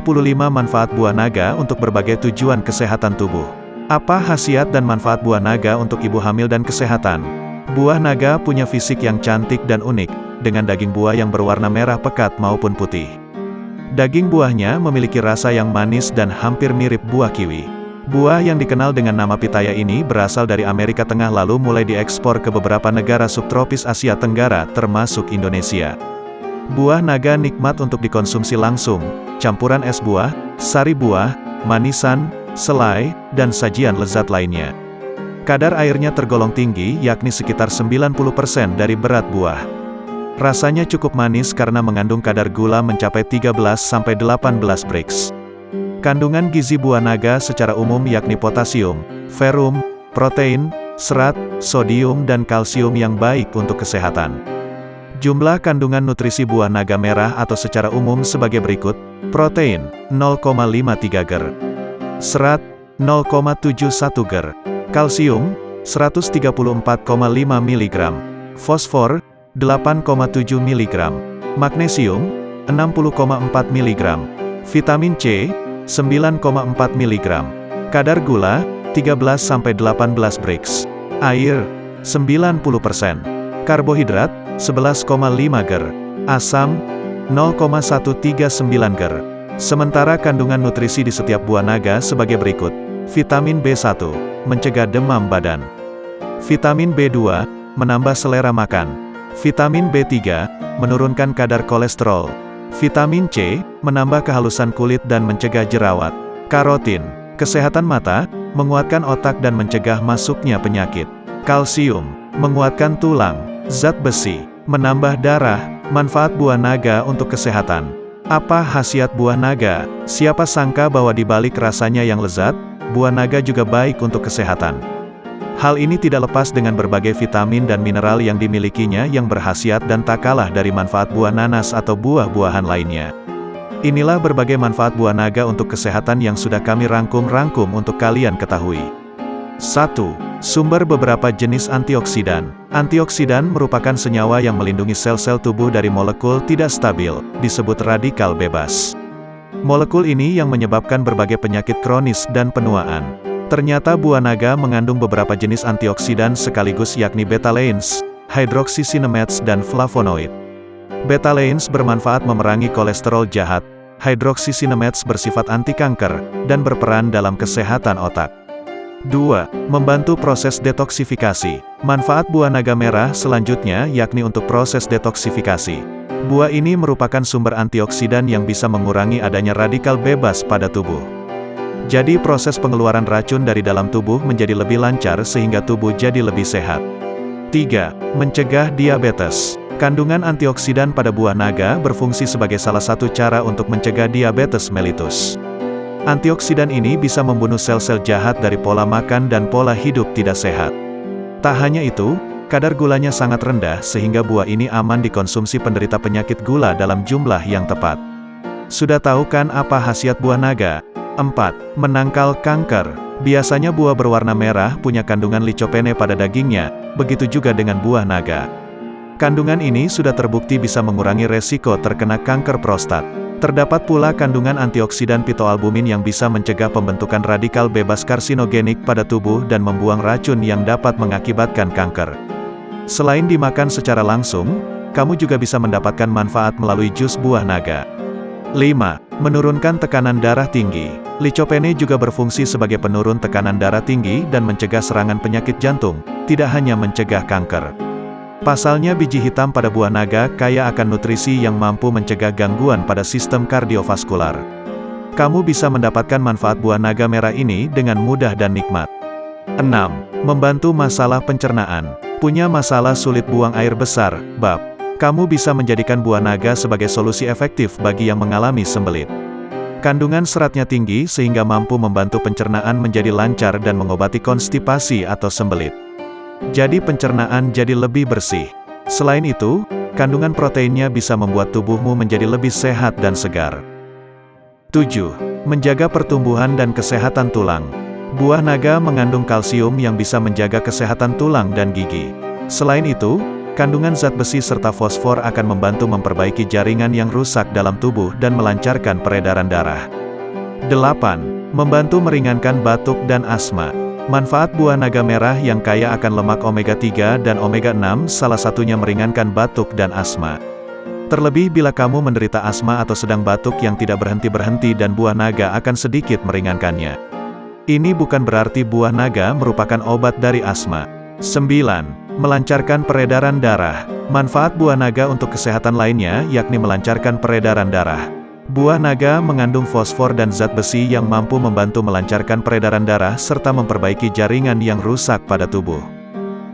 25 manfaat buah naga untuk berbagai tujuan kesehatan tubuh. Apa khasiat dan manfaat buah naga untuk ibu hamil dan kesehatan? Buah naga punya fisik yang cantik dan unik, dengan daging buah yang berwarna merah pekat maupun putih. Daging buahnya memiliki rasa yang manis dan hampir mirip buah kiwi. Buah yang dikenal dengan nama pitaya ini berasal dari Amerika Tengah lalu mulai diekspor ke beberapa negara subtropis Asia Tenggara, termasuk Indonesia. Buah naga nikmat untuk dikonsumsi langsung, campuran es buah, sari buah, manisan, selai, dan sajian lezat lainnya. Kadar airnya tergolong tinggi, yakni sekitar 90% dari berat buah. Rasanya cukup manis karena mengandung kadar gula mencapai 13-18 Brix. Kandungan gizi buah naga secara umum yakni potasium, ferum, protein, serat, sodium dan kalsium yang baik untuk kesehatan. Jumlah kandungan nutrisi buah naga merah atau secara umum sebagai berikut, protein, 0,53 ger, serat 0,71 ger, kalsium 134,5 mg, fosfor 8,7 mg, magnesium 60,4 mg, vitamin C 9,4 mg, kadar gula 13-18 Brix, air 90%, karbohidrat 11,5 ger, asam 0,139 ger, Sementara kandungan nutrisi di setiap buah naga sebagai berikut. Vitamin B1, mencegah demam badan. Vitamin B2, menambah selera makan. Vitamin B3, menurunkan kadar kolesterol. Vitamin C, menambah kehalusan kulit dan mencegah jerawat. Karotin, kesehatan mata, menguatkan otak dan mencegah masuknya penyakit. Kalsium, menguatkan tulang. Zat besi, menambah darah, manfaat buah naga untuk kesehatan. Apa khasiat buah naga? Siapa sangka bahwa di balik rasanya yang lezat, buah naga juga baik untuk kesehatan. Hal ini tidak lepas dengan berbagai vitamin dan mineral yang dimilikinya yang berhasiat dan tak kalah dari manfaat buah nanas atau buah-buahan lainnya. Inilah berbagai manfaat buah naga untuk kesehatan yang sudah kami rangkum-rangkum untuk kalian ketahui. 1. Sumber beberapa jenis antioksidan. Antioksidan merupakan senyawa yang melindungi sel-sel tubuh dari molekul tidak stabil, disebut radikal bebas. Molekul ini yang menyebabkan berbagai penyakit kronis dan penuaan. Ternyata buah naga mengandung beberapa jenis antioksidan sekaligus yakni betalains, hydroxycinnamats dan flavonoid. Betalains bermanfaat memerangi kolesterol jahat, hydroxycinnamats bersifat anti kanker, dan berperan dalam kesehatan otak. 2. Membantu proses detoksifikasi. Manfaat buah naga merah selanjutnya yakni untuk proses detoksifikasi. Buah ini merupakan sumber antioksidan yang bisa mengurangi adanya radikal bebas pada tubuh. Jadi proses pengeluaran racun dari dalam tubuh menjadi lebih lancar sehingga tubuh jadi lebih sehat. 3. Mencegah diabetes. Kandungan antioksidan pada buah naga berfungsi sebagai salah satu cara untuk mencegah diabetes mellitus. Antioksidan ini bisa membunuh sel-sel jahat dari pola makan dan pola hidup tidak sehat. Tak hanya itu, kadar gulanya sangat rendah sehingga buah ini aman dikonsumsi penderita penyakit gula dalam jumlah yang tepat. Sudah tahu kan apa khasiat buah naga? 4. Menangkal kanker. Biasanya buah berwarna merah punya kandungan licopene pada dagingnya, begitu juga dengan buah naga. Kandungan ini sudah terbukti bisa mengurangi resiko terkena kanker prostat. Terdapat pula kandungan antioksidan pitoalbumin yang bisa mencegah pembentukan radikal bebas karsinogenik pada tubuh dan membuang racun yang dapat mengakibatkan kanker. Selain dimakan secara langsung, kamu juga bisa mendapatkan manfaat melalui jus buah naga. 5. Menurunkan tekanan darah tinggi. Licopene juga berfungsi sebagai penurun tekanan darah tinggi dan mencegah serangan penyakit jantung, tidak hanya mencegah kanker. Pasalnya biji hitam pada buah naga kaya akan nutrisi yang mampu mencegah gangguan pada sistem kardiovaskular. Kamu bisa mendapatkan manfaat buah naga merah ini dengan mudah dan nikmat. 6. Membantu masalah pencernaan. Punya masalah sulit buang air besar, bab. Kamu bisa menjadikan buah naga sebagai solusi efektif bagi yang mengalami sembelit. Kandungan seratnya tinggi sehingga mampu membantu pencernaan menjadi lancar dan mengobati konstipasi atau sembelit. Jadi pencernaan jadi lebih bersih. Selain itu, kandungan proteinnya bisa membuat tubuhmu menjadi lebih sehat dan segar. 7. Menjaga pertumbuhan dan kesehatan tulang. Buah naga mengandung kalsium yang bisa menjaga kesehatan tulang dan gigi. Selain itu, Kandungan zat besi serta fosfor akan membantu memperbaiki jaringan yang rusak dalam tubuh dan melancarkan peredaran darah. 8. Membantu meringankan batuk dan asma. Manfaat buah naga merah yang kaya akan lemak omega-3 dan omega-6 salah satunya meringankan batuk dan asma. Terlebih bila kamu menderita asma atau sedang batuk yang tidak berhenti-berhenti dan buah naga akan sedikit meringankannya. Ini bukan berarti buah naga merupakan obat dari asma. 9 melancarkan peredaran darah. Manfaat buah naga untuk kesehatan lainnya yakni melancarkan peredaran darah. Buah naga mengandung fosfor dan zat besi yang mampu membantu melancarkan peredaran darah serta memperbaiki jaringan yang rusak pada tubuh.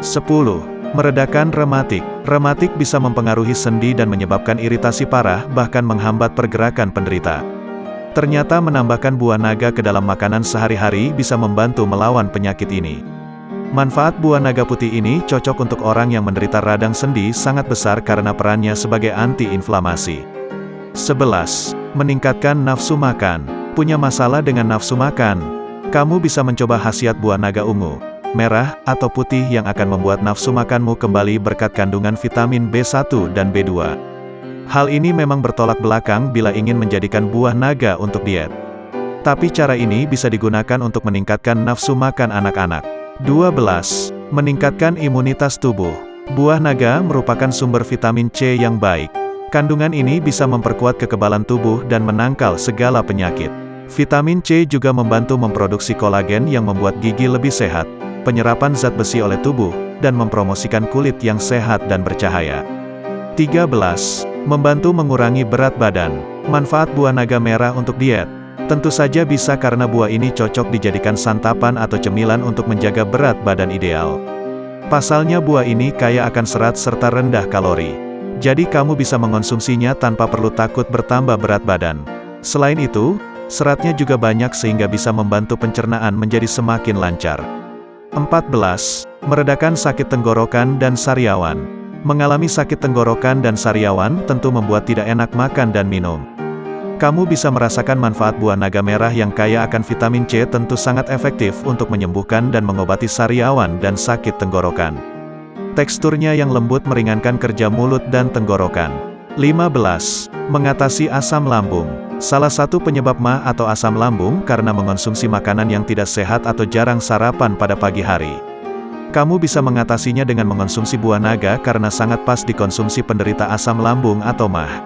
10. Meredakan rematik. Rematik bisa mempengaruhi sendi dan menyebabkan iritasi parah, bahkan menghambat pergerakan penderita. Ternyata menambahkan buah naga ke dalam makanan sehari-hari bisa membantu melawan penyakit ini. Manfaat buah naga putih ini cocok untuk orang yang menderita radang sendi sangat besar karena perannya sebagai anti-inflamasi. 11. Meningkatkan nafsu makan. Punya masalah dengan nafsu makan? Kamu bisa mencoba khasiat buah naga ungu, merah, atau putih yang akan membuat nafsu makanmu kembali berkat kandungan vitamin B1 dan B2. Hal ini memang bertolak belakang bila ingin menjadikan buah naga untuk diet. Tapi cara ini bisa digunakan untuk meningkatkan nafsu makan anak-anak. 12. Meningkatkan imunitas tubuh. Buah naga merupakan sumber vitamin C yang baik. Kandungan ini bisa memperkuat kekebalan tubuh dan menangkal segala penyakit. Vitamin C juga membantu memproduksi kolagen yang membuat gigi lebih sehat, penyerapan zat besi oleh tubuh, dan mempromosikan kulit yang sehat dan bercahaya. 13. Membantu mengurangi berat badan. Manfaat buah naga merah untuk diet. Tentu saja bisa karena buah ini cocok dijadikan santapan atau cemilan untuk menjaga berat badan ideal. Pasalnya buah ini kaya akan serat serta rendah kalori. Jadi kamu bisa mengonsumsinya tanpa perlu takut bertambah berat badan. Selain itu, seratnya juga banyak sehingga bisa membantu pencernaan menjadi semakin lancar. 14. Meredakan sakit tenggorokan dan sariawan. Mengalami sakit tenggorokan dan sariawan tentu membuat tidak enak makan dan minum. Kamu bisa merasakan manfaat buah naga merah yang kaya akan vitamin C tentu sangat efektif untuk menyembuhkan dan mengobati sariawan dan sakit tenggorokan. Teksturnya yang lembut meringankan kerja mulut dan tenggorokan. 15. Mengatasi asam lambung. Salah satu penyebab mah atau asam lambung karena mengonsumsi makanan yang tidak sehat atau jarang sarapan pada pagi hari. Kamu bisa mengatasinya dengan mengonsumsi buah naga karena sangat pas dikonsumsi penderita asam lambung atau mah.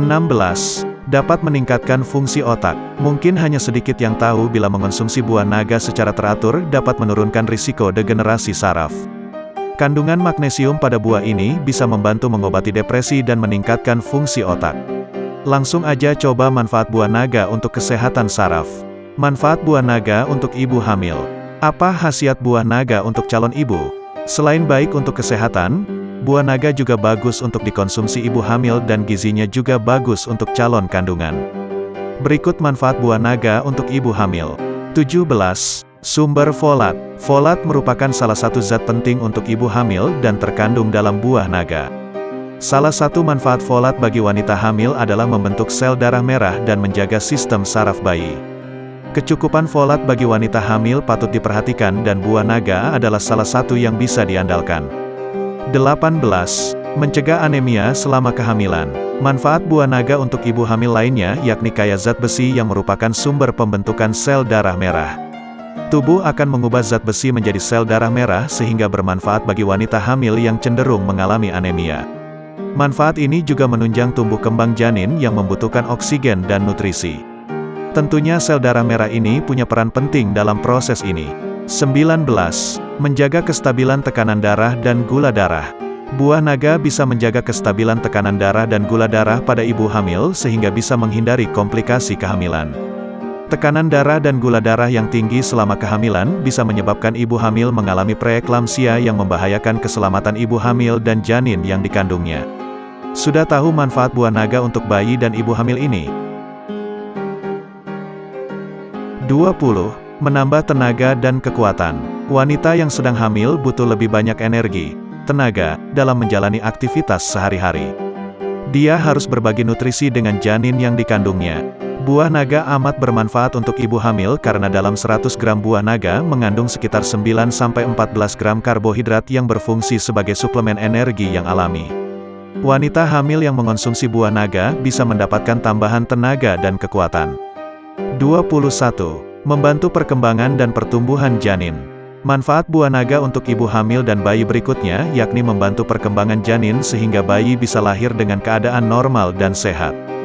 16 dapat meningkatkan fungsi otak. Mungkin hanya sedikit yang tahu bila mengonsumsi buah naga secara teratur dapat menurunkan risiko degenerasi saraf. Kandungan magnesium pada buah ini bisa membantu mengobati depresi dan meningkatkan fungsi otak. Langsung aja coba manfaat buah naga untuk kesehatan saraf. Manfaat buah naga untuk ibu hamil. Apa khasiat buah naga untuk calon ibu? Selain baik untuk kesehatan, Buah naga juga bagus untuk dikonsumsi ibu hamil dan gizinya juga bagus untuk calon kandungan. Berikut manfaat buah naga untuk ibu hamil. 17. Sumber folat. Folat merupakan salah satu zat penting untuk ibu hamil dan terkandung dalam buah naga. Salah satu manfaat folat bagi wanita hamil adalah membentuk sel darah merah dan menjaga sistem saraf bayi. Kecukupan folat bagi wanita hamil patut diperhatikan dan buah naga adalah salah satu yang bisa diandalkan. 18. Mencegah anemia selama kehamilan. Manfaat buah naga untuk ibu hamil lainnya yakni kaya zat besi yang merupakan sumber pembentukan sel darah merah. Tubuh akan mengubah zat besi menjadi sel darah merah sehingga bermanfaat bagi wanita hamil yang cenderung mengalami anemia. Manfaat ini juga menunjang tumbuh kembang janin yang membutuhkan oksigen dan nutrisi. Tentunya sel darah merah ini punya peran penting dalam proses ini. 19. Menjaga kestabilan tekanan darah dan gula darah. Buah naga bisa menjaga kestabilan tekanan darah dan gula darah pada ibu hamil sehingga bisa menghindari komplikasi kehamilan. Tekanan darah dan gula darah yang tinggi selama kehamilan bisa menyebabkan ibu hamil mengalami preeklamsia yang membahayakan keselamatan ibu hamil dan janin yang dikandungnya. Sudah tahu manfaat buah naga untuk bayi dan ibu hamil ini? 20. Menambah tenaga dan kekuatan. Wanita yang sedang hamil butuh lebih banyak energi, tenaga, dalam menjalani aktivitas sehari-hari. Dia harus berbagi nutrisi dengan janin yang dikandungnya. Buah naga amat bermanfaat untuk ibu hamil karena dalam 100 gram buah naga mengandung sekitar 9-14 gram karbohidrat yang berfungsi sebagai suplemen energi yang alami. Wanita hamil yang mengonsumsi buah naga bisa mendapatkan tambahan tenaga dan kekuatan. 21. Membantu perkembangan dan pertumbuhan janin. Manfaat buah naga untuk ibu hamil dan bayi berikutnya yakni membantu perkembangan janin sehingga bayi bisa lahir dengan keadaan normal dan sehat.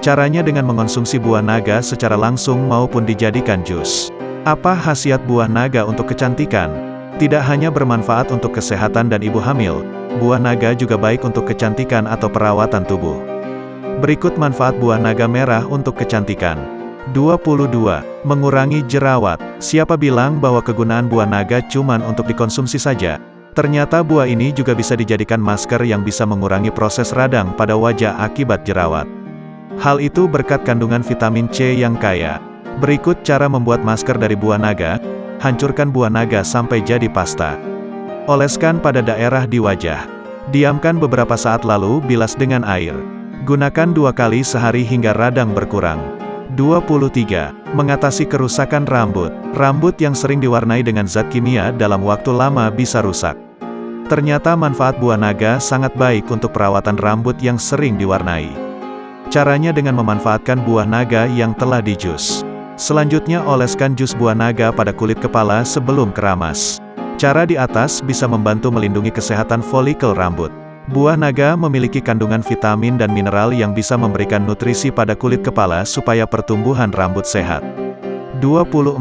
Caranya dengan mengonsumsi buah naga secara langsung maupun dijadikan jus. Apa khasiat buah naga untuk kecantikan? Tidak hanya bermanfaat untuk kesehatan dan ibu hamil, buah naga juga baik untuk kecantikan atau perawatan tubuh. Berikut manfaat buah naga merah untuk kecantikan. 22. Mengurangi jerawat. Siapa bilang bahwa kegunaan buah naga cuman untuk dikonsumsi saja? Ternyata buah ini juga bisa dijadikan masker yang bisa mengurangi proses radang pada wajah akibat jerawat. Hal itu berkat kandungan vitamin C yang kaya. Berikut cara membuat masker dari buah naga. Hancurkan buah naga sampai jadi pasta. Oleskan pada daerah di wajah. Diamkan beberapa saat lalu bilas dengan air. Gunakan dua kali sehari hingga radang berkurang. 23. Mengatasi kerusakan rambut. Rambut yang sering diwarnai dengan zat kimia dalam waktu lama bisa rusak. Ternyata manfaat buah naga sangat baik untuk perawatan rambut yang sering diwarnai. Caranya dengan memanfaatkan buah naga yang telah dijus. Selanjutnya oleskan jus buah naga pada kulit kepala sebelum keramas. Cara di atas bisa membantu melindungi kesehatan folikel rambut. Buah naga memiliki kandungan vitamin dan mineral yang bisa memberikan nutrisi pada kulit kepala supaya pertumbuhan rambut sehat. 24.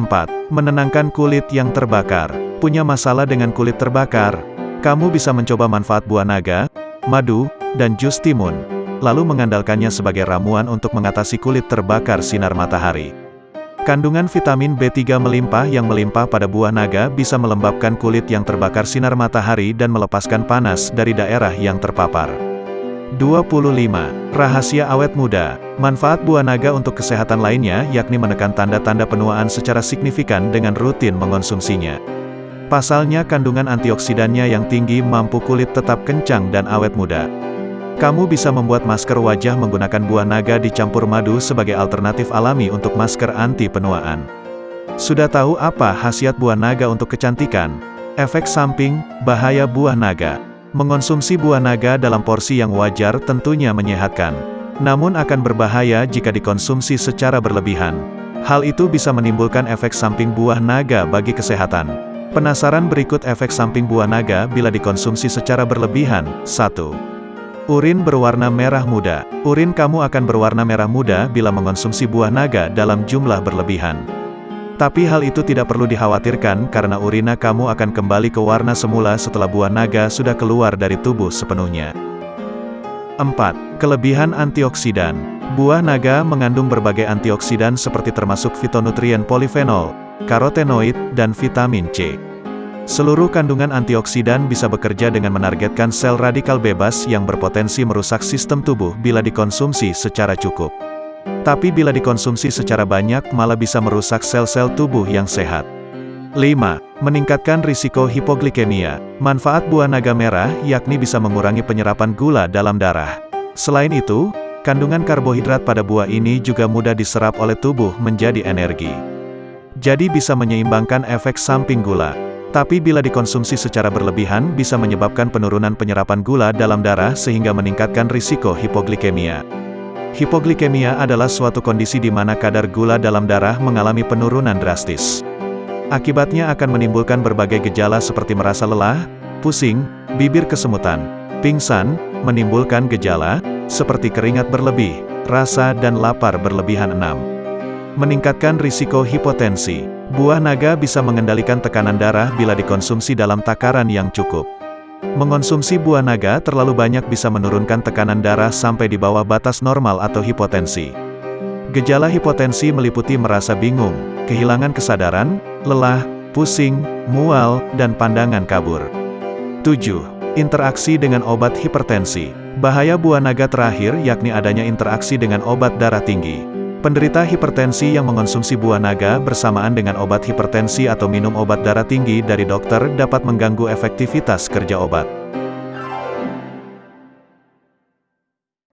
Menenangkan kulit yang terbakar. Punya masalah dengan kulit terbakar? Kamu bisa mencoba manfaat buah naga, madu, dan jus timun lalu mengandalkannya sebagai ramuan untuk mengatasi kulit terbakar sinar matahari. Kandungan vitamin B3 melimpah yang melimpah pada buah naga bisa melembabkan kulit yang terbakar sinar matahari dan melepaskan panas dari daerah yang terpapar. 25. Rahasia awet muda. Manfaat buah naga untuk kesehatan lainnya yakni menekan tanda-tanda penuaan secara signifikan dengan rutin mengonsumsinya. Pasalnya kandungan antioksidannya yang tinggi mampu kulit tetap kencang dan awet muda. Kamu bisa membuat masker wajah menggunakan buah naga dicampur madu sebagai alternatif alami untuk masker anti penuaan. Sudah tahu apa khasiat buah naga untuk kecantikan? Efek samping, bahaya buah naga. Mengonsumsi buah naga dalam porsi yang wajar tentunya menyehatkan. Namun akan berbahaya jika dikonsumsi secara berlebihan. Hal itu bisa menimbulkan efek samping buah naga bagi kesehatan. Penasaran berikut efek samping buah naga bila dikonsumsi secara berlebihan? 1. Urin berwarna merah muda. Urin kamu akan berwarna merah muda bila mengonsumsi buah naga dalam jumlah berlebihan. Tapi hal itu tidak perlu dikhawatirkan karena urina kamu akan kembali ke warna semula setelah buah naga sudah keluar dari tubuh sepenuhnya. 4. Kelebihan antioksidan. Buah naga mengandung berbagai antioksidan seperti termasuk fitonutrien polifenol, karotenoid, dan vitamin C. Seluruh kandungan antioksidan bisa bekerja dengan menargetkan sel radikal bebas yang berpotensi merusak sistem tubuh bila dikonsumsi secara cukup. Tapi bila dikonsumsi secara banyak malah bisa merusak sel-sel tubuh yang sehat. 5. Meningkatkan risiko hipoglikemia. Manfaat buah naga merah yakni bisa mengurangi penyerapan gula dalam darah. Selain itu, kandungan karbohidrat pada buah ini juga mudah diserap oleh tubuh menjadi energi. Jadi bisa menyeimbangkan efek samping gula. Tapi bila dikonsumsi secara berlebihan bisa menyebabkan penurunan penyerapan gula dalam darah sehingga meningkatkan risiko hipoglikemia. Hipoglikemia adalah suatu kondisi di mana kadar gula dalam darah mengalami penurunan drastis. Akibatnya akan menimbulkan berbagai gejala seperti merasa lelah, pusing, bibir kesemutan, pingsan, menimbulkan gejala, seperti keringat berlebih, rasa dan lapar berlebihan 6. Meningkatkan risiko hipotensi. Buah naga bisa mengendalikan tekanan darah bila dikonsumsi dalam takaran yang cukup. Mengonsumsi buah naga terlalu banyak bisa menurunkan tekanan darah sampai di bawah batas normal atau hipotensi. Gejala hipotensi meliputi merasa bingung, kehilangan kesadaran, lelah, pusing, mual, dan pandangan kabur. 7. Interaksi dengan obat hipertensi. Bahaya buah naga terakhir yakni adanya interaksi dengan obat darah tinggi. Penderita hipertensi yang mengonsumsi buah naga bersamaan dengan obat hipertensi atau minum obat darah tinggi dari dokter dapat mengganggu efektivitas kerja obat.